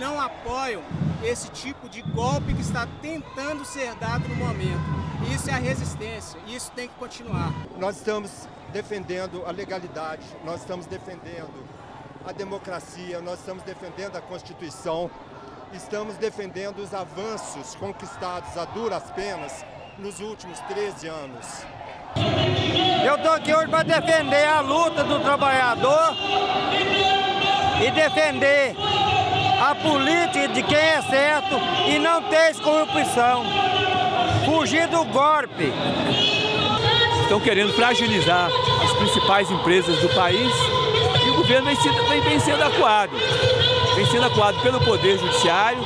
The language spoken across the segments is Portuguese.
não apoiam esse tipo de golpe que está tentando ser dado no momento. Isso é a resistência, e isso tem que continuar. Nós estamos defendendo a legalidade, nós estamos defendendo a democracia, nós estamos defendendo a Constituição, estamos defendendo os avanços conquistados a duras penas nos últimos 13 anos. Eu estou aqui hoje para defender a luta do trabalhador e defender a política de quem é certo e não ter corrupção. Fugir do golpe. Estão querendo fragilizar as principais empresas do país e o governo vem, sendo, vem sendo acuado. Vem sendo acuado pelo Poder Judiciário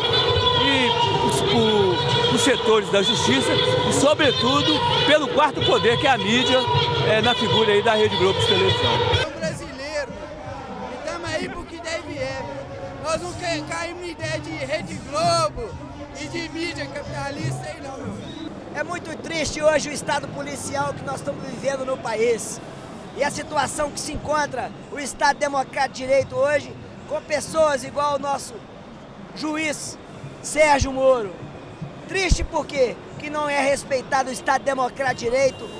e os, por, os setores da justiça e, sobretudo, pelo quarto poder, que é a mídia, é, na figura aí da Rede Globo de televisão. Aí porque deve é. Nós não caímos na ideia de Rede Globo e de mídia capitalista aí não, meu. É muito triste hoje o estado policial que nós estamos vivendo no país. E a situação que se encontra o Estado Democrático de Direito hoje, com pessoas igual o nosso juiz Sérgio Moro. Triste por quê? Que não é respeitado o Estado Democrático de Direito,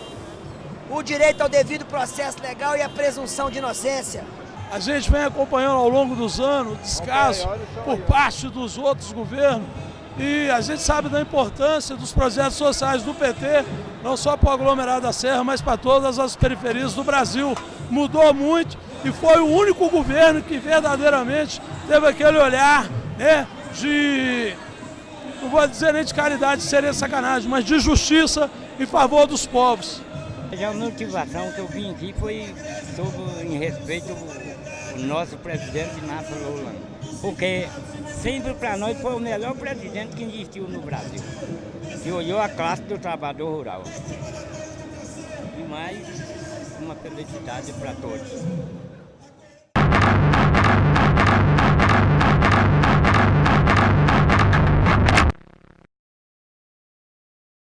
o direito ao devido processo legal e a presunção de inocência. A gente vem acompanhando ao longo dos anos descaso por parte dos outros governos e a gente sabe da importância dos projetos sociais do PT, não só para o aglomerado da Serra, mas para todas as periferias do Brasil. Mudou muito e foi o único governo que verdadeiramente teve aquele olhar né, de, não vou dizer nem de caridade, seria sacanagem, mas de justiça em favor dos povos. A motivação que eu vim aqui foi sobre, em respeito ao nosso presidente Inácio Lula, porque sempre para nós foi o melhor presidente que existiu no Brasil, que olhou a classe do trabalhador rural. E mais uma felicidade para todos.